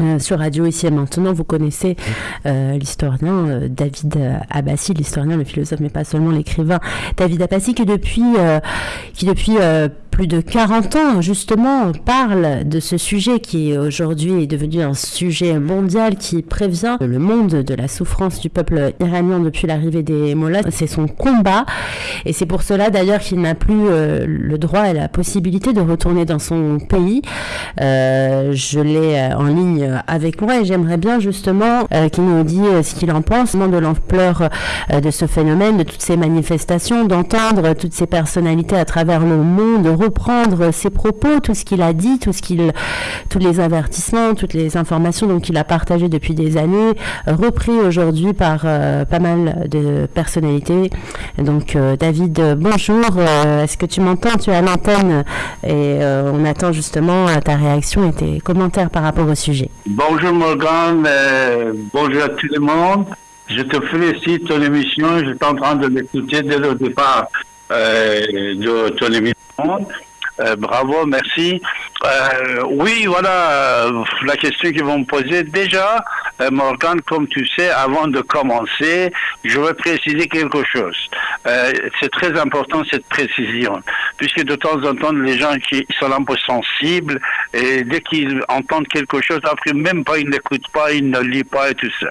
euh, sur Radio ici et maintenant. Vous connaissez euh, l'historien euh, David Abbassi, l'historien, le philosophe, mais pas seulement l'écrivain David Abbassi, qui depuis, qui depuis plus de 40 ans, justement, parle de ce sujet qui aujourd'hui est devenu un sujet mondial qui prévient le monde de la souffrance du peuple iranien depuis l'arrivée des Mollahs. C'est son combat et c'est pour cela d'ailleurs qu'il n'a plus le droit et la possibilité de retourner dans son pays. je l'ai en ligne euh, avec moi et j'aimerais bien justement euh, qu'il nous dise euh, ce qu'il en pense de l'ampleur de ce phénomène, de toutes ces manifestations, d'entendre toutes ces personnalités à travers le monde, de reprendre ses propos, tout ce qu'il a dit, tout tous les avertissements, toutes les informations donc qu'il a partagées depuis des années, repris aujourd'hui par pas mal de personnalités. Donc David, bonjour. Est-ce que tu m'entends? Tu es à l'antenne et on attend justement ta réaction et tes commentaires par rapport au sujet. Bonjour Morgan, euh, bonjour à tout le monde. Je te félicite ton émission. J'étais en train de l'écouter dès le départ euh, de ton émission. Und Euh, bravo, merci. Euh, oui, voilà euh, la question qu'ils vont me poser. Déjà, Morgan, comme tu sais, avant de commencer, je veux préciser quelque chose. c'est très important cette précision, puisque de temps en temps, les gens qui sont un peu sensibles, et dès qu'ils entendent quelque chose, après même pas, ils n'écoutent pas, ils ne lisent pas et tout ça.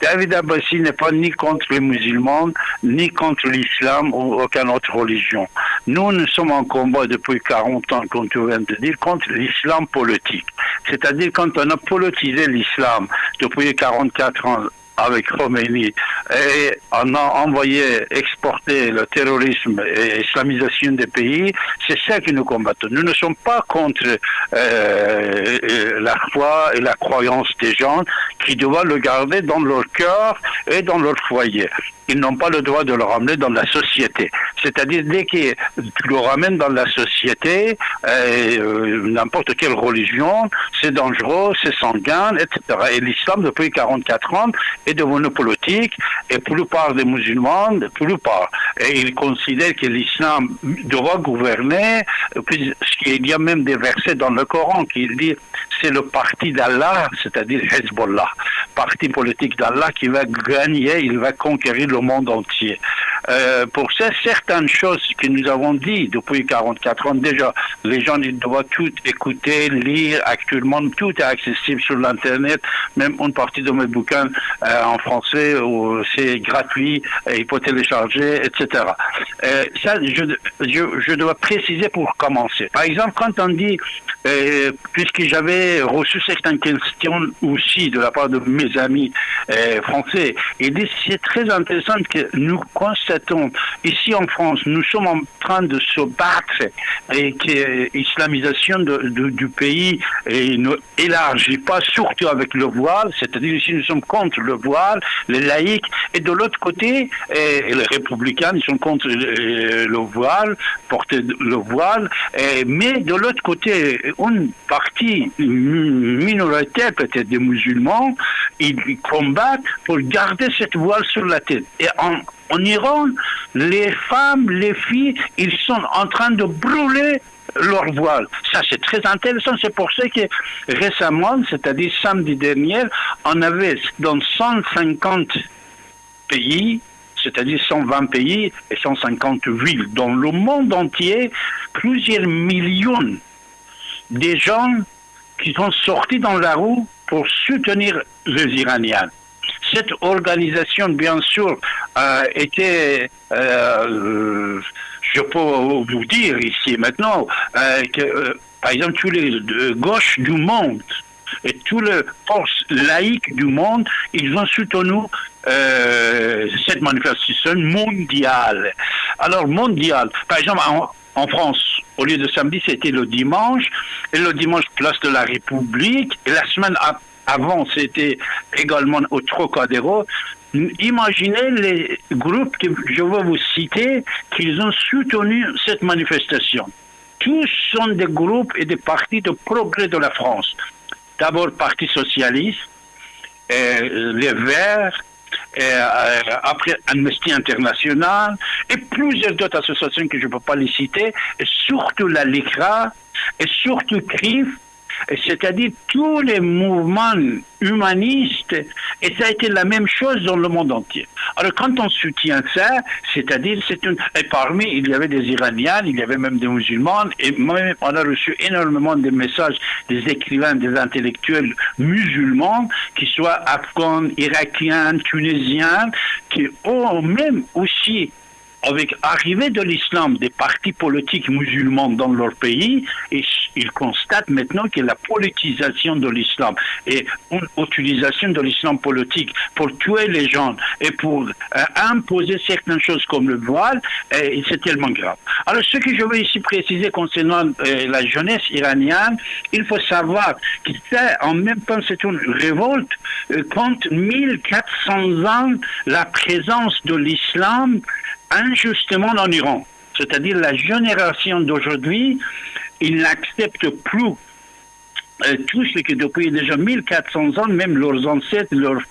David Abbassi n'est pas ni contre les musulmans, ni contre l'islam ou aucune autre religion. Nous, nous sommes en combat depuis 40 ans, comme tu viens de dire, contre l'islam politique. C'est-à-dire quand on a politisé l'islam depuis 44 ans avec Khomeini et on a envoyé exporter le terrorisme et l'islamisation des pays, c'est ça que nous combattons. Nous ne sommes pas contre euh, la foi et la croyance des gens qui doivent le garder dans leur cœur et dans leur foyer ils n'ont pas le droit de le ramener dans la société. C'est-à-dire, dès tu le ramènes dans la société, euh, n'importe quelle religion, c'est dangereux, c'est sanguin, etc. Et l'islam, depuis 44 ans, est devenu politique, et plupart des musulmans, plupart, et ils considèrent que l'islam doit gouverner, puisqu'il y a même des versets dans le Coran qui disent c'est le parti d'Allah, c'est-à-dire Hezbollah, parti politique d'Allah qui va gagner, il va conquérir le monde entier. Euh, pour ça, certaines choses que nous avons dit depuis 44 ans déjà, les gens ils doivent tout écouter, lire actuellement, tout est accessible sur l'internet, même une partie de mes bouquins euh, en français, c'est gratuit, il faut télécharger, etc. Euh, ça, je, dois préciser pour commencer. Par exemple, quand on dit, euh, puisque j'avais reçu certaines questions aussi de la part de mes amis euh, français, c'est très intéressant que nous constatons ici en France, nous sommes en train de se battre et que l'islamisation du pays ne élargit pas, surtout avec le voile, c'est-à-dire ici nous sommes contre le voile, les laïcs, et de l'autre côté, et les républicains, ils sont contre le voile, porter le voile, mais de l'autre côté, une partie minoritaire peut-être des musulmans, ils combattent pour garder cette voile sur la tête. Et en, en Iran, les femmes, les filles, ils sont en train de brûler leur voile. Ça, c'est très intéressant. C'est pour ça que récemment, c'est-à-dire samedi dernier, on avait dans 150 pays, c'est-à-dire 120 pays et 150 villes dans le monde entier, plusieurs millions de gens qui sont sortis dans la rue pour soutenir les Iraniens. Cette organisation, bien sûr, a été, euh, je peux vous dire ici maintenant, euh, que, euh, par exemple, tous les gauches du monde et toutes les forces laïques du monde, ils ont soutenu cette manifestation mondiale. Alors, mondiale, par exemple, en France, au lieu de samedi, c'était le dimanche. Et le dimanche, place de la République. Et la semaine avant, c'était également au Trocadéro. Imaginez les groupes que je vais vous citer qu'ils ont soutenu cette manifestation. Tous sont des groupes et des partis de progrès de la France. D'abord, Parti socialiste, les Verts, euh, après Amnesty International et plusieurs d'autres associations que je ne peux pas les citer, et surtout la LICRA et surtout CRIF c'est-à-dire tous les mouvements humanistes, et ça a été la même chose dans le monde entier. Alors quand on soutient ça, c'est-à-dire, c'est une... Et parmi, il y avait des Iraniens, il y avait même des musulmans, et même on a reçu énormément de messages des écrivains, des intellectuels musulmans, qui soient afghans, irakiens, tunisiens, qui ont même aussi avec l'arrivée de l'islam des partis politiques musulmans dans leur pays, et ils constatent maintenant que la politisation de l'islam et une utilisation de l'islam politique pour tuer les gens et pour euh, imposer certaines choses comme le voile, euh, c'est tellement grave. Alors ce que je veux ici préciser concernant euh, la jeunesse iranienne, il faut savoir que c'est en même temps c'est une révolte contre 1400 ans la présence de l'islam injustement en Iran. C'est-à-dire la génération d'aujourd'hui, ils n'acceptent plus euh, tout ce que depuis déjà 1400 ans, même leurs ancêtres, leurs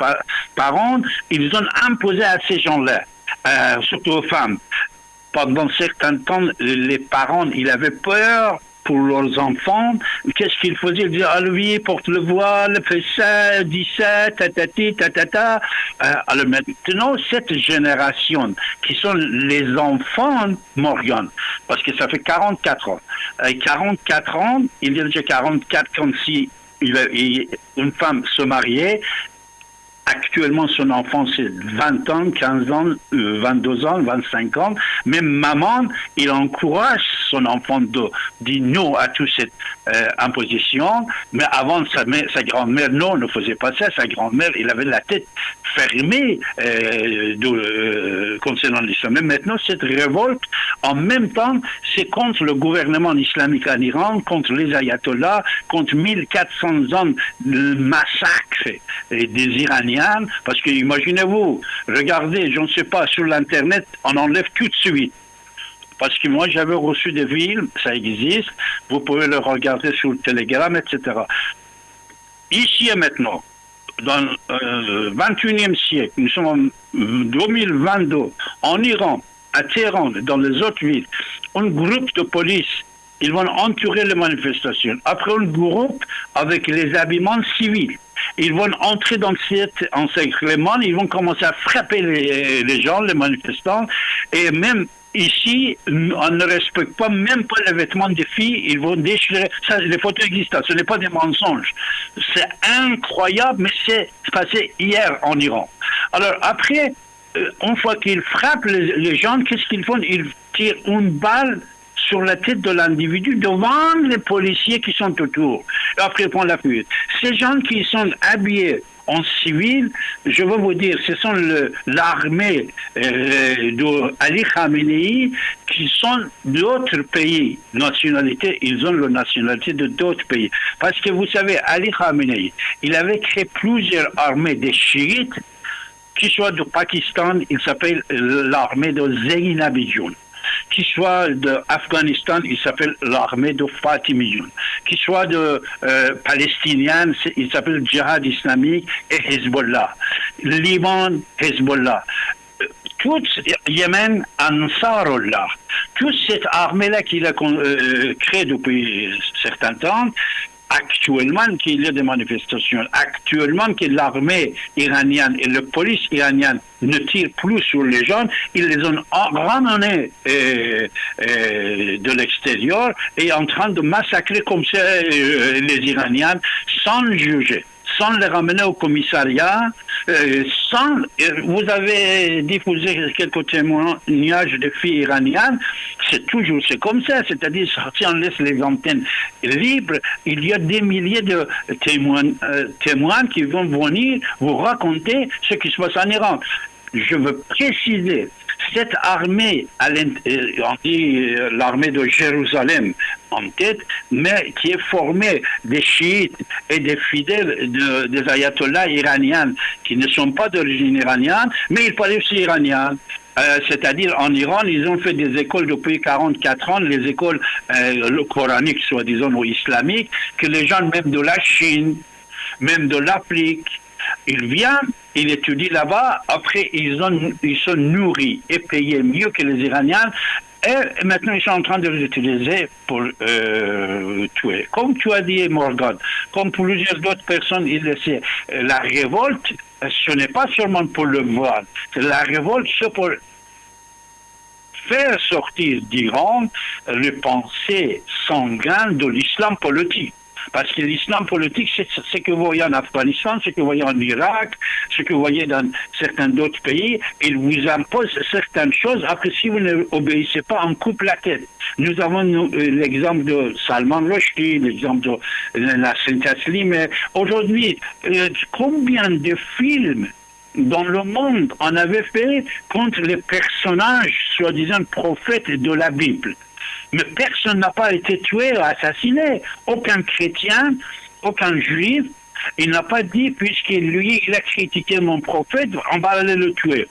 parents, ils ont imposé à ces gens-là, euh, surtout aux femmes. Pendant certains temps, les parents, ils avaient peur pour leurs enfants. Qu'est-ce qu'ils faisaient Ils disaient, ah lui, porte le voile, fais ça, dis ça, tatati, tatata. Euh, alors maintenant, cette génération, qui sont les enfants Morgan, parce que ça fait 44 ans. Euh, 44 ans, il y a déjà 44 quand si une femme se mariait, Actuellement, son enfant, c'est 20 ans, 15 ans, 22 euh, ans, 25 ans. Même maman, il encourage son enfant de dire non à toute cette euh, imposition. Mais avant, sa, grand-mère, non, ne faisait pas ça. Sa grand-mère, il avait la tête fermée euh, concernant l'islam. Mais maintenant, cette révolte, en même temps, c'est contre le gouvernement islamique en Iran, contre les ayatollahs, contre 1400 ans de massacre des Iraniens parce que imaginez-vous, regardez, je ne sais pas, sur l'Internet, on enlève tout de suite. Parce que moi, j'avais reçu des villes, ça existe, vous pouvez le regarder sur le Telegram, etc. Ici et maintenant, dans le 21e siècle, nous sommes en 2022, en Iran, à Téhéran, dans les autres villes, un groupe de police, ils vont entourer les manifestations. Après, un groupe avec les habillements civils ils vont entrer dans cet encerclement, ils vont commencer à frapper les, gens, les manifestants, et même Ici, on ne respecte pas même pas les vêtements des filles, ils vont déchirer. Ça, les photos existent, ce n'est pas des mensonges. C'est incroyable, mais c'est passé hier en Iran. Alors après, euh, une fois qu'ils frappent les gens, qu'est-ce qu'ils font? Ils tirent une balle sur la tête de l'individu devant les policiers qui sont autour. Après, prennent la fuite. Ces gens qui sont habillés en civil, je veux vous dire, ce sont l'armée euh, d'Ali Khamenei qui sont d'autres pays, nationalités, ils ont la nationalité de d'autres pays. Parce que vous savez, Ali Khamenei, il avait créé plusieurs armées des chiites, qui soient du Pakistan, il s'appelle l'armée de Zainabidjoun qui soit d'Afghanistan, il s'appelle l'armée de Fatimiyoun, qui soit de euh, il s'appelle Djihad islamique et Hezbollah. Liban, Hezbollah. Tout Yémen, Ansarullah. Toute cette armée-là qu'il a euh, créée depuis certains temps, actuellement qu'il y a des manifestations, actuellement que l'armée iranienne et la police iranienne ne tirent plus sur les gens, ils les ont ramenés euh, euh, de l'extérieur et en train de massacrer comme ça euh, les Iraniens sans juger sans les ramener au commissariat, euh, sans. Vous avez diffusé quelques témoignages de filles iraniennes, c'est toujours c'est comme ça, c'est-à-dire si on laisse les antennes libres, il y a des milliers de témoins, euh, témoins qui vont venir vous raconter ce qui se passe en Iran. Je veux préciser, cette armée, euh, on dit l'armée de Jérusalem, en tête, mais qui est formé des chiites et des fidèles des ayatollahs iraniens qui ne sont pas d'origine iranienne, mais ils parlent aussi iranien. Euh, c'est-à-dire en Iran, ils ont fait des écoles depuis 44 ans, les écoles euh, coraniques, soi-disant, ou islamiques, que les gens même de la Chine, même de l'Afrique, ils viennent, ils étudient là-bas, après ils, ont, ils sont nourris et payés mieux que les Iraniens, Et maintenant, ils sont en train de les utiliser pour euh, tuer. Comme tu as dit, Morgan, comme plusieurs d'autres personnes, il la révolte, ce n'est pas seulement pour le voile. La révolte, c'est pour faire sortir d'Iran les pensées sanguines de l'islam politique. Parce que l'islam politique, c'est ce que vous voyez en Afghanistan, ce que vous voyez en Irak, ce que vous voyez dans certains d'autres pays. Il vous impose certaines choses. Après, si vous n'obéissez pas, on coupe la tête. Nous avons l'exemple de Salman Rushdie, l'exemple de la Sainte mais aujourd'hui, euh, combien de films dans le monde on avait fait contre les personnages soi-disant prophètes de la Bible? Mais personne n'a pas été tué ou assassiné. Aucun chrétien, aucun juif, il n'a pas dit, puisqu'il lui, il a critiqué mon prophète, on va aller le tuer.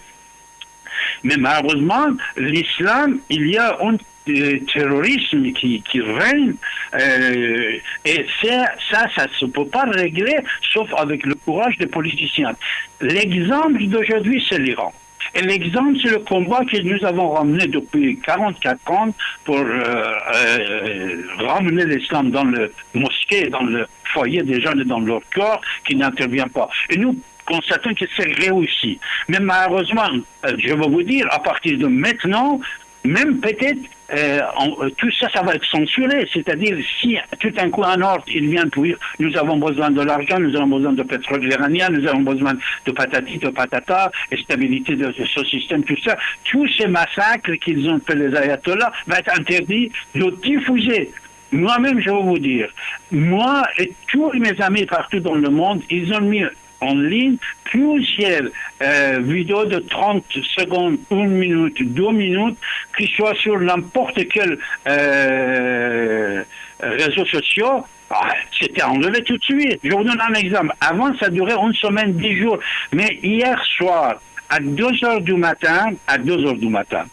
Mais malheureusement, l'islam, il y a un euh, terrorisme qui, règne euh, et ça, ça, ça ne se peut pas régler sauf avec le courage des politiciens. L'exemple d'aujourd'hui, c'est l'Iran. Et l'exemple, c'est le combat que nous avons ramené depuis 44 ans pour euh, euh, ramener l'islam dans le mosquée, dans le foyer des jeunes et dans leur corps qui n'intervient pas. Et nous constatons que c'est réussi. Mais malheureusement, euh, je vais vous dire, à partir de maintenant, même peut-être euh, euh, tout ça, ça va être censuré. C'est-à-dire, si tout un coup un ordre, il vient pour nous avons besoin de l'argent, nous avons besoin de pétrole iranien, nous avons besoin de patati, de patata, et stabilité de ce système, tout ça, tous ces massacres qu'ils ont fait les ayatollahs va être interdit de diffuser. Moi-même, je vais vous dire, moi et tous mes amis partout dans le monde, ils ont mis en ligne plusieurs euh, vidéos de 30 secondes, une minute, deux minutes, qui soient sur n'importe quel euh, réseau social. Ah, c'était enlevé tout de suite. Je vous donne un exemple. Avant, ça durait une semaine, dix jours. Mais hier soir, à 2 heures du matin, à 2 heures du matin,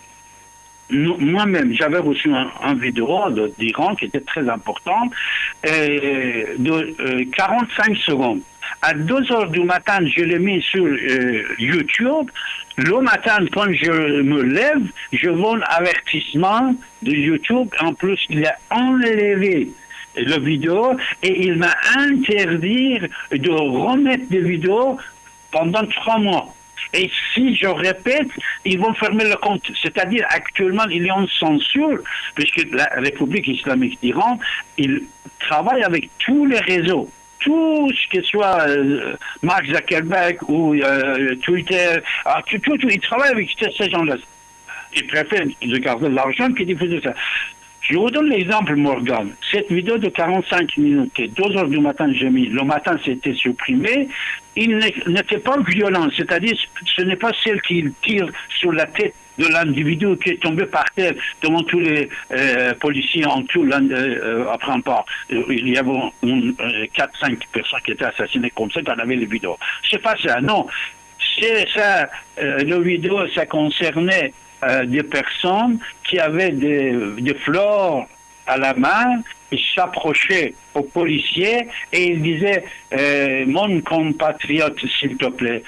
moi-même, j'avais reçu un, vidéo d'Iran qui était très important, de 45 euh, secondes. À 2 heures du matin, je l'ai mis sur euh, YouTube. Le matin, quand je me lève, je vois un avertissement de YouTube. En plus, il a enlevé la vidéo et il m'a interdit de remettre des vidéos pendant trois mois. Et si je répète, ils vont fermer le compte. C'est-à-dire, actuellement, il y a une censure, puisque la République islamique d'Iran, il travaille avec tous les réseaux tout ce que soit euh, Mark Zuckerberg ou euh, Twitter, ah, tout, tout, ils travaillent avec ces gens-là. Ils préfèrent de garder l'argent que diffuser ça. Je vous donne l'exemple, Morgan. Cette vidéo de 45 minutes, que 2 heures du matin j'ai mis, le matin c'était supprimé, il n'était pas violent, c'est-à-dire ce n'est pas celle qui tire sur la tête de l'individu qui est tombé par terre devant tous les euh, policiers en tout euh, après un pas. Il y avait 4-5 personnes qui étaient assassinées comme ça, on avait les vidéos. C'est pas ça, non. C'est ça, euh, le vidéo, ça concernait euh, des personnes qui avaient des, fleurs à la main, ils s'approchaient aux policiers et ils disaient euh, Mon compatriote, s'il te plaît,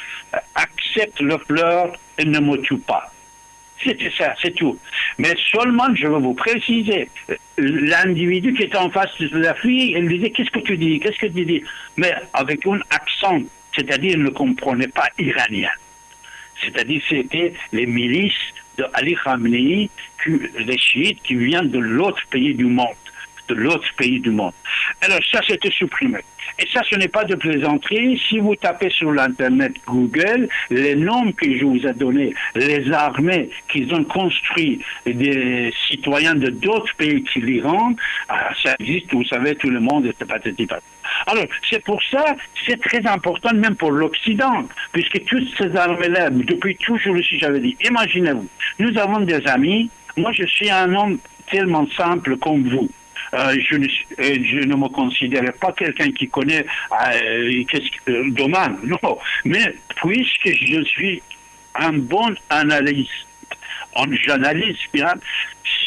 accepte le fleur et ne me tue pas. C'était ça, c'est tout. Mais seulement, je veux vous préciser, l'individu qui était en face de la fille, il disait Qu'est-ce que tu dis Qu'est-ce que tu dis? Mais avec un accent, c'est-à-dire ne comprenait pas iranien. C'est-à-dire c'était les milices de Ali Khamenei, les chiites qui viennent de l'autre pays du monde de l'autre pays du monde. Alors ça, c'était supprimé. Et ça, ce n'est pas de plaisanterie. Si vous tapez sur l'Internet Google, les noms que je vous ai donnés, les armées qu'ils ont construit des citoyens de d'autres pays qui l'Iran, ah, ça existe, vous savez, tout le monde est pathétique. Alors, c'est pour ça, c'est très important même pour l'Occident, puisque toutes ces armées-là, depuis toujours aussi, j'avais dit, imaginez-vous, nous avons des amis, moi je suis un homme tellement simple comme vous. Euh, je, ne, euh, je, ne, me considère pas quelqu'un qui connaît euh, le domaine, non. Mais puisque je suis un bon analyste, j'analyse bien,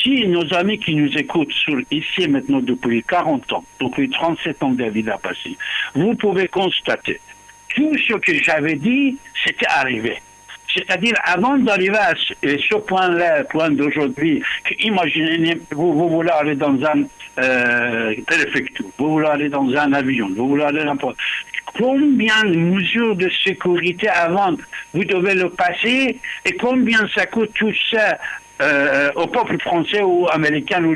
si nos amis qui nous écoutent sur, ici maintenant depuis 40 ans, depuis 37 ans David a passé, vous pouvez constater tout ce que j'avais dit, c'était arrivé. C'est-à-dire, avant d'arriver à ce, point-là, point d'aujourd'hui, imaginez, vous, vous voulez aller dans un euh, préfecture, vous voulez aller dans un avion, vous voulez aller n'importe combien de mesures de sécurité avant vous devez le passer et combien ça coûte tout ça euh, au peuple français ou américain, ou,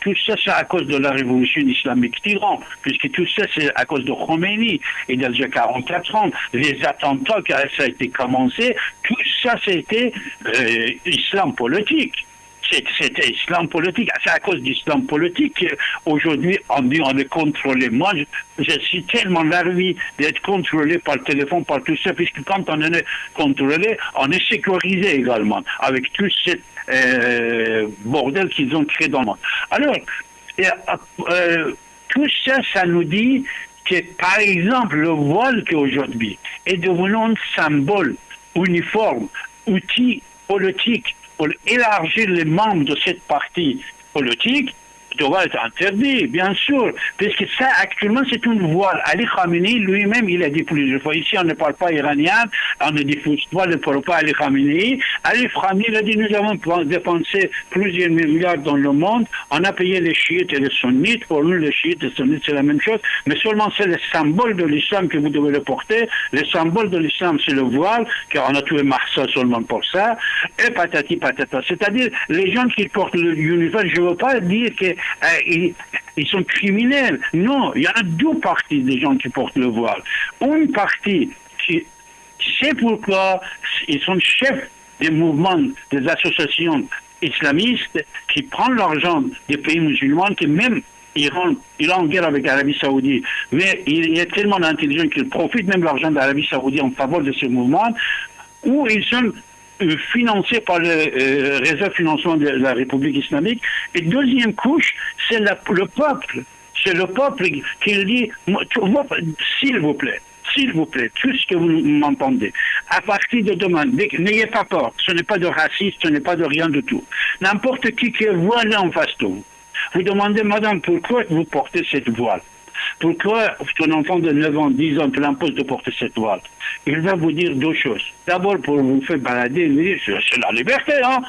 tout ça c'est à cause de la révolution islamique d'Iran, puisque tout ça c'est à cause de Khomeini et y 44 ans, les attentats qui ça été commencé, tout ça c'était euh, islam politique c'était islam politique. C'est à cause d'islam politique qu'aujourd'hui, on dit on est contrôlé. Moi, je, suis tellement larvi d'être contrôlé par le téléphone, par tout ça, puisque quand on est contrôlé, on est sécurisé également, avec tout ce euh, bordel qu'ils ont créé dans le monde. Alors, euh, tout ça, ça nous dit que, par exemple, le voile qu'aujourd'hui est devenu un symbole uniforme, outil politique pour élargir les membres de cette partie politique doit être interdit, bien sûr, puisque ça, actuellement, c'est une voile. Ali Khamenei, lui-même, il a dit plusieurs fois, ici, on ne parle pas iranien, on ne diffuse pas, parle pas Ali Khamenei. Ali Khamenei, il a dit, nous avons dépensé plusieurs milliards dans le monde, on a payé les chiites et les sunnites, pour nous, les chiites et les sunnites, c'est la même chose, mais seulement c'est le symbole de l'islam que vous devez le porter. Le symbole de l'islam, c'est le voile, car on a tué Marsa seulement pour ça, et patati patata. C'est-à-dire, les gens qui portent l'uniforme, je ne veux pas dire que euh, ils, sont criminels. Non, il y a deux parties des gens qui portent le voile. Une partie qui sait pourquoi ils sont chefs des mouvements, des associations islamistes qui prennent l'argent des pays musulmans, qui même Iran, il est en guerre avec l'Arabie Saoudite, mais il est tellement intelligent qu'il profite même de l'argent de l'Arabie Saoudite en faveur de ces mouvements, où ils sont euh, financé par le euh, réseau financement de la République islamique. Et deuxième couche, c'est le peuple. C'est le peuple qui dit, s'il vous plaît, s'il vous plaît, tout ce que vous m'entendez, à partir de demain, n'ayez pas peur, ce n'est pas de racisme, ce n'est pas de rien du tout. N'importe qui qui est voilé en face de vous, vous demandez, madame, pourquoi vous portez cette voile? Pourquoi ton enfant de 9 ans, 10 ans, tu l'imposes de porter cette voile Il va vous dire deux choses. D'abord, pour vous faire balader, c'est la liberté, hein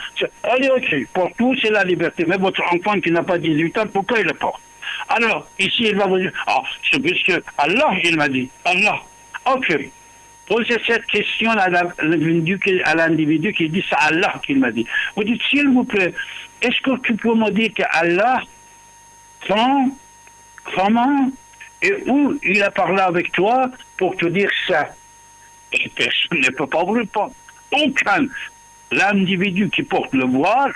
Allez, ok, pour tout, c'est la liberté. Mais votre enfant qui n'a pas 18 ans, pourquoi il le porte? Alors, ici, il va vous dire, ah, c'est puisque Allah, il m'a dit, Allah. Ok. Posez cette question à l'individu qui dit, c'est Allah qu'il m'a dit. Vous dites, s'il vous plaît, est-ce que tu peux me dire que Allah, quand comment et où il a parlé avec toi pour te dire ça? Et personne ne peut pas vous répondre. Aucun. L'individu qui porte le voile,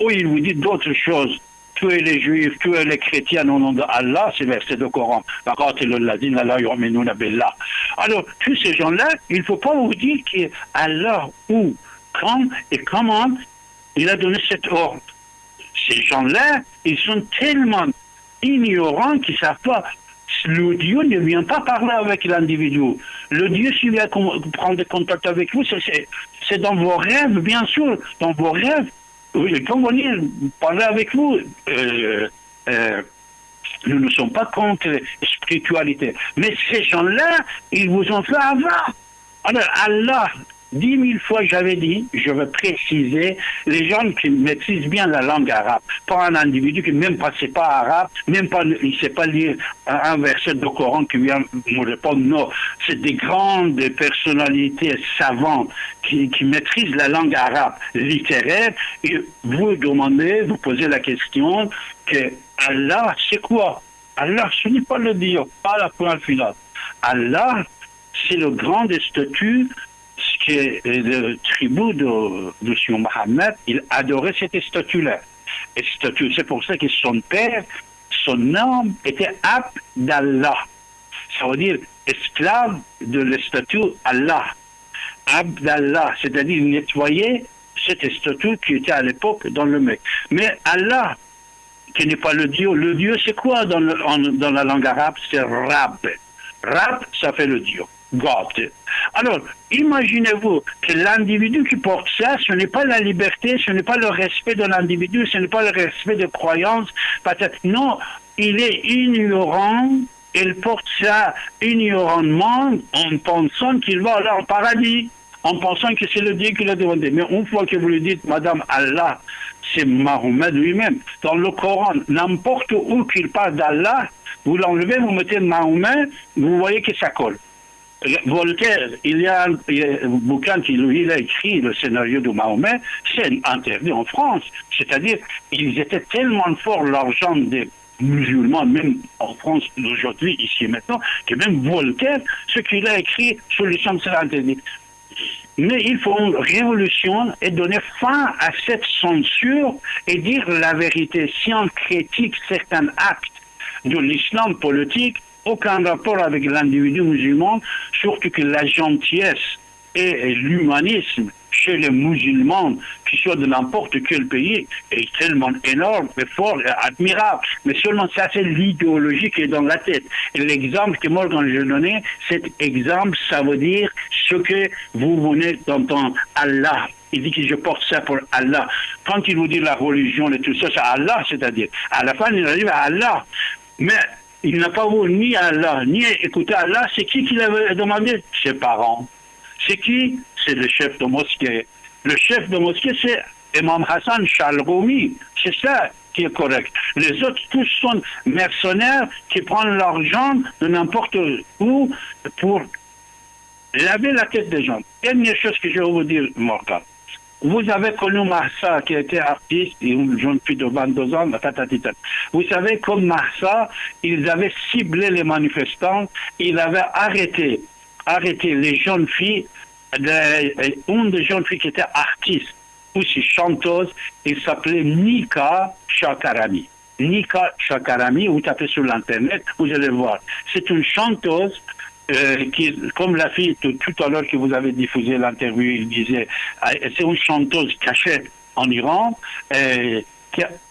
ou il vous dit d'autres choses. Tuer les juifs, tuer les chrétiens au nom d'Allah, c'est verset de Coran. Alors, tous ces gens-là, il ne faut pas vous dire qu'Allah, où, quand et comment il a donné cet ordre. Ces gens-là, ils sont tellement ignorants qui ne savent pas. Le Dieu ne vient pas parler avec l'individu. Le Dieu, s'il vient prendre contact avec vous, c'est dans vos rêves, bien sûr, dans vos rêves. Il peut venir parler avec vous. Euh, euh, nous ne sommes pas contre spiritualité. Mais ces gens-là, ils vous ont fait avoir. Alors, Allah Dix mille fois, j'avais dit, je veux préciser, les gens qui maîtrisent bien la langue arabe, pas un individu qui même pas sait pas arabe, même pas, il sait pas lire un verset de Coran qui vient me répondre, non, c'est des grandes personnalités savantes qui, maîtrisent la langue arabe littéraire, et vous demandez, vous posez la question que Allah, c'est quoi? Allah, ce n'est pas le Dieu, pas la point finale. Allah, c'est le grand des que le tribu de, de Sion Mohammed, il adorait cette statue-là. Et statue, c'est pour ça que son père, son nom était Abdallah. Ça veut dire esclave de la statue Allah. Abdallah, c'est-à-dire nettoyer cette statue qui était à l'époque dans le mec. Mais Allah, qui n'est pas le Dieu, le Dieu c'est quoi dans, dans la langue arabe? C'est Rab. Rab, ça fait le Dieu. Alors, imaginez-vous que l'individu qui porte ça, ce n'est pas la liberté, ce n'est pas le respect de l'individu, ce n'est pas le respect de croyance. Non, il est ignorant, il porte ça ignorantement en pensant qu'il va aller au paradis. en pensant que c'est le Dieu qui l'a demandé. Mais une fois que vous lui dites, Madame Allah, c'est Mahomet lui-même. Dans le Coran, n'importe où qu'il parle d'Allah, vous l'enlevez, vous mettez Mahomet, vous voyez que ça colle. Voltaire, il y a un, bouquin a écrit, le scénario de Mahomet, c'est interdit en France. C'est-à-dire, ils étaient tellement forts, l'argent des musulmans, même en France d'aujourd'hui, ici et maintenant, que même Voltaire, ce qu'il a écrit sur l'islam, c'est interdit. Mais il faut une révolution et donner fin à cette censure et dire la vérité. Si on critique certains actes de l'islam politique, aucun rapport avec l'individu musulman, surtout que la gentillesse et l'humanisme chez les musulmans, qui soient de n'importe quel pays, est tellement énorme et fort et admirable. Mais seulement ça, c'est l'idéologie qui est dans la tête. Et l'exemple que moi, quand je donnais, cet exemple, ça veut dire ce que vous venez d'entendre. Allah. Il dit que je porte ça pour Allah. Quand il vous dit la religion et tout ça, c'est Allah, c'est-à-dire. À la fin, il arrive à Allah. Mais il n'a pas voulu ni Allah, ni écouter Allah. C'est qui qui l'avait demandé? Ses parents. C'est qui? C'est le chef de mosquée. Le chef de mosquée, c'est Imam Hassan Chalroumi. C'est ça qui est correct. Les autres, tous sont mercenaires qui prennent l'argent de n'importe où pour laver la tête des gens. Dernière chose que je vais vous dire, Morgan. Vous avez connu Marsa, qui était artiste, une jeune fille de 22 ans, Vous savez, comme Marsa, ils avaient ciblé les manifestants, ils avaient arrêté, arrêté les jeunes filles, une des jeunes filles qui était artiste, aussi chanteuse, il s'appelait Nika Chakarami. Nika Chakarami, vous tapez sur l'internet, vous allez voir. C'est une chanteuse euh, comme la fille tout, à l'heure que vous avez diffusé l'interview, il disait, euh, c'est une chanteuse cachée en Iran, euh,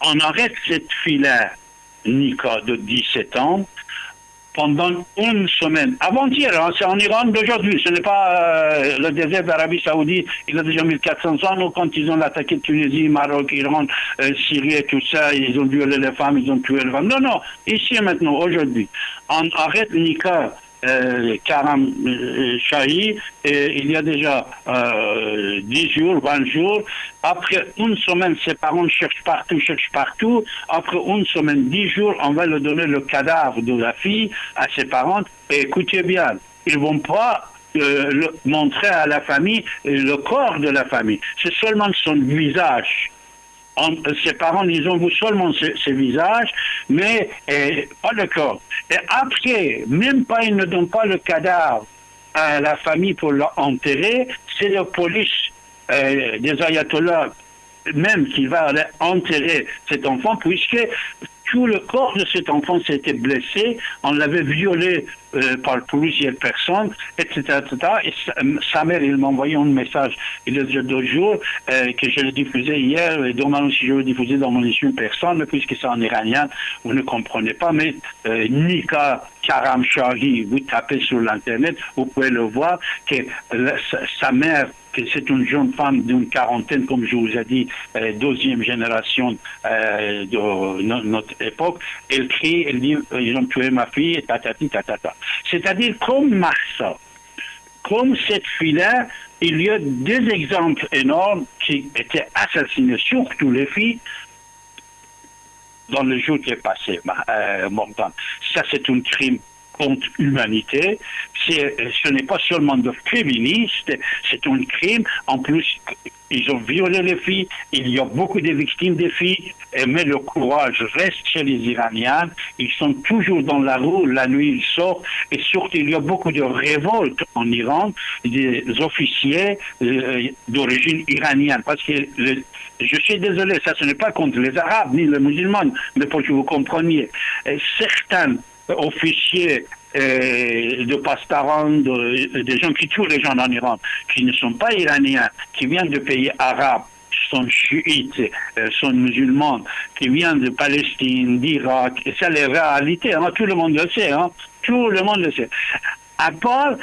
on arrête cette fille-là, Nika, de 17 ans, pendant une semaine. Avant-hier, hein, c'est en Iran d'aujourd'hui, ce n'est pas le désert d'Arabie Saoudite, il a déjà 1400 ans, quand ils ont attaqué Tunisie, Maroc, Iran, Syrie et tout ça, ils ont violé les femmes, ils ont tué les femmes. Non, non, ici et maintenant, aujourd'hui, on arrête Nika euh, Karam euh, Shahi, il y a déjà euh, 10 jours, 20 jours. Après une semaine, ses parents cherchent partout, cherchent partout. Après une semaine, 10 jours, on va leur donner le cadavre de la fille à ses parents. Et écoutez bien, ils vont pas euh, le, montrer à la famille le corps de la famille. C'est seulement son visage ses parents, ils ont vu seulement ses, visages, mais eh, pas le corps. Et après, même pas, ils ne donnent pas le cadavre à la famille pour l'enterrer, c'est la police eh, des ayatollahs même qui va enterrer cet enfant, puisque tout le corps de cet enfant s'était blessé, on l'avait violé euh, par plusieurs personnes, etc. etc. Et sa, mère, il m'a envoyé un message il y a deux jours euh, que je l'ai diffusé hier, et demain aussi je le diffuser dans mon émission personne, puisque c'est en iranien, vous ne comprenez pas, mais euh, Nika Karamshari, vous tapez sur l'internet, vous pouvez le voir, que sa mère que c'est une jeune femme d'une quarantaine, comme je vous ai dit, euh, deuxième génération euh, de notre époque. Elle crie, elle dit, euh, ils ont tué ma fille, tatati, tatata. C'est-à-dire, comme Marsa, comme cette fille-là, il y a deux exemples énormes qui étaient assassinés, surtout les filles, dans le jour qui est passé, euh, Ça, c'est un crime contre l'humanité. Ce n'est pas seulement de féministes, c'est un crime. En plus, ils ont violé les filles. Il y a beaucoup de victimes des filles, mais le courage reste chez les Iraniens. Ils sont toujours dans la rue. La nuit, ils sortent. Et surtout, il y a beaucoup de révoltes en Iran des officiers euh, d'origine iranienne. Parce que je suis désolé, ça ce n'est pas contre les Arabes ni les musulmans, mais pour que vous compreniez. certains officiers euh, de pastarans, des gens qui tuent les gens en Iran, qui ne sont pas iraniens, qui viennent de pays arabes, sont chiites, euh, sont musulmans, qui viennent de Palestine, d'Irak, et ça les réalités, hein, tout le monde le sait, hein, tout le monde le sait. À part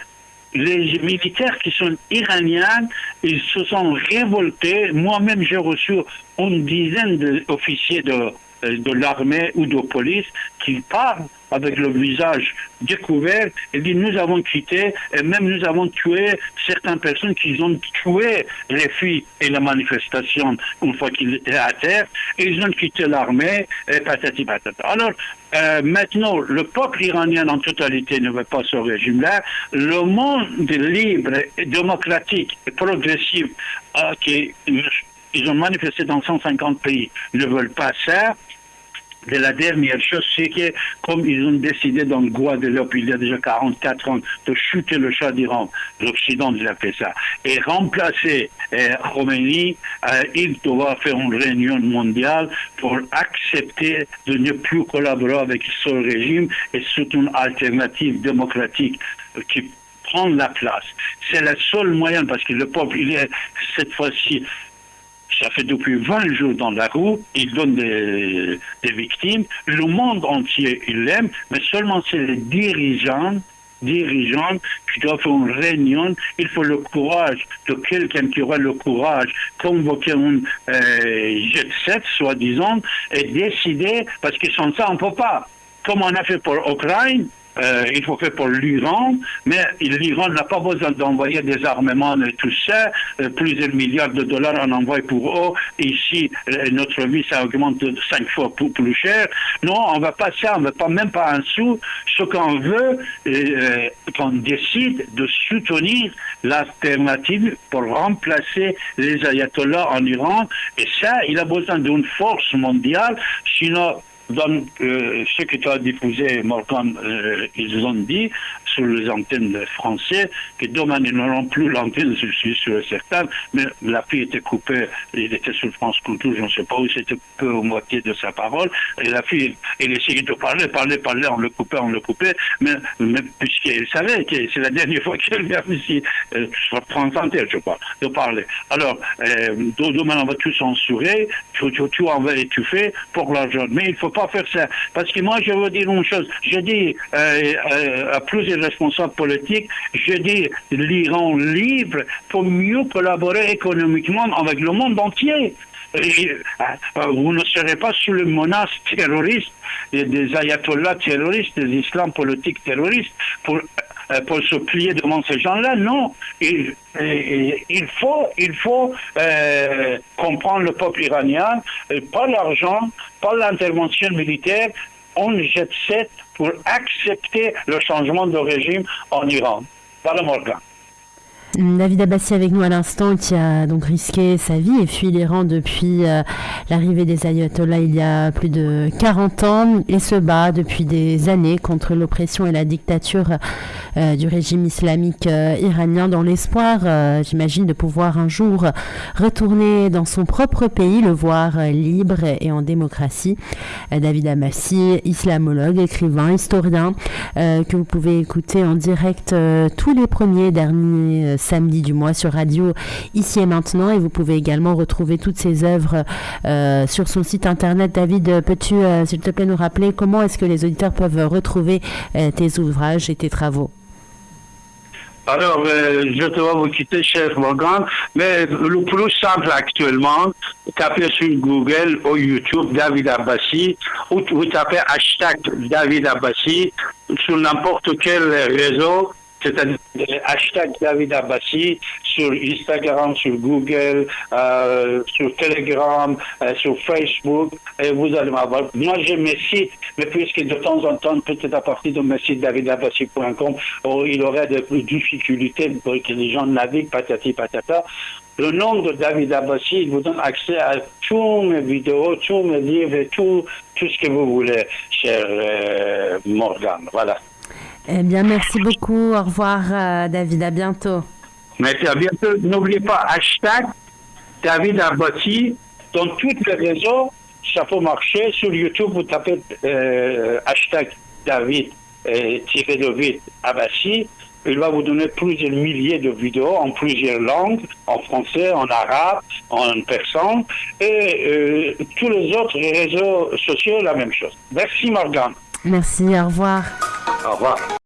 les militaires qui sont iraniens, ils se sont révoltés. Moi-même, j'ai reçu une dizaine d'officiers de de l'armée ou de police qui parlent avec le visage découvert et dit nous avons quitté et même nous avons tué certaines personnes qui ont tué les filles et la manifestation une fois qu'ils étaient à terre et ils ont quitté l'armée et patati patata. Alors euh, maintenant, le peuple iranien en totalité ne veut pas ce régime-là. Le monde libre, démocratique et progressif euh, ils ont manifesté dans 150 pays ne veulent pas ça de la dernière chose, c'est que comme ils ont décidé dans le Guadeloupe il y a déjà 44 ans de chuter le chat d'Iran, l'Occident a fait ça, et remplacer euh, Khomeini, euh, il doit faire une réunion mondiale pour accepter de ne plus collaborer avec ce régime et surtout une alternative démocratique qui prend la place. C'est le seul moyen parce que le peuple, il est cette fois-ci ça fait depuis 20 jours dans la roue, il donne des, victimes. Le monde entier, il l'aime, mais seulement c'est les dirigeants dirigeants qui doivent faire une réunion. Il faut le courage de quelqu'un qui aura le courage, convoquer un euh, jet set, soi-disant, et décider, parce que sans ça, on ne peut pas. Comme on a fait pour l'Ukraine, euh, il faut faire pour l'Iran, mais l'Iran n'a pas besoin d'envoyer des armements et tout ça. Euh, plusieurs milliards de dollars en envoie pour eux. Ici, euh, notre vie, ça augmente de cinq fois plus, cher. Non, on va pas ça, on va pas même pas un sou. Ce qu'on veut, euh, qu'on décide de soutenir l'alternative pour remplacer les ayatollahs en Iran. Et ça, il a besoin d'une force mondiale. Sinon, dans euh, ce que tu as diffusé, Morgan, euh, ils ont dit sur les antennes françaises que demain ils n'auront plus l'antenne, je suis sûr certain, mais la fille était coupée, il était sur France Culture, je ne sais pas où, c'était peu ou moitié de sa parole, et la fille, elle essayait de parler, parler, parler, on le coupait, on le coupait, mais, mais puisqu'elle savait que c'est la dernière fois qu'elle vient ici, euh, sur France Inter, je crois, de parler. Alors, euh, demain on va tout censurer, tout, tout, tout étouffer pour l'argent, mais il faut pas faire ça. Parce que moi, je veux dire une chose. Je dis euh, euh, à plusieurs responsables politiques, je dis l'Iran libre pour mieux collaborer économiquement avec le monde entier. Euh, vous ne serez pas sous le menace terroriste des ayatollahs terroristes, des islams politiques terroristes pour euh, pour se plier devant ces gens-là. Non, il, il faut, il faut euh, comprendre le peuple iranien, pas l'argent, pas l'intervention militaire, on jette 7 pour accepter le changement de régime en Iran. Voilà Morgan. David Abbassi avec nous à l'instant qui a donc risqué sa vie et fui l'Iran depuis euh, l'arrivée des ayatollahs il y a plus de 40 ans et se bat depuis des années contre l'oppression et la dictature euh, du régime islamique euh, iranien dans l'espoir, j'imagine, de pouvoir un jour retourner dans son propre pays, le voir libre et en démocratie. David Abbassi, islamologue, écrivain, historien, que vous pouvez écouter en direct tous les premiers derniers samedi du mois sur Radio Ici et Maintenant. Et vous pouvez également retrouver toutes ces œuvres euh, sur son site internet. David, peux-tu, euh, s'il te plaît, nous rappeler comment est-ce que les auditeurs peuvent retrouver euh, tes ouvrages et tes travaux? Alors, je dois vous quitter, chef Morgan, mais le plus simple actuellement, tapez sur Google ou YouTube David Abbassi, ou vous tapez hashtag David Abbassi sur n'importe quel réseau, c'est-à-dire hashtag David Abbassi sur Instagram, sur Google, euh, sur Telegram, euh, sur Facebook, et vous allez m'avoir. Moi, j'ai mes sites, mais puisque de temps en temps, peut-être à partir de mes sites davidabbassi.com, oh, il aurait des difficultés pour que les gens naviguent, patati patata. Le nom de David Abbassi, il vous donne accès à tous mes vidéos, tous mes livres tout, tout ce que vous voulez, cher euh, Morgan. Voilà. Eh bien, merci beaucoup. Au revoir, euh, David. À bientôt. Merci, à bientôt. N'oubliez pas, hashtag David Abbassi dans tous les réseaux. Ça peut marcher. Sur YouTube, vous tapez euh, hashtag David euh, tiré de. Il va vous donner plusieurs milliers de vidéos en plusieurs langues, en français, en arabe, en persan, et tous les autres réseaux sociaux, la même chose. Merci Morgan. Merci, au revoir. Au revoir.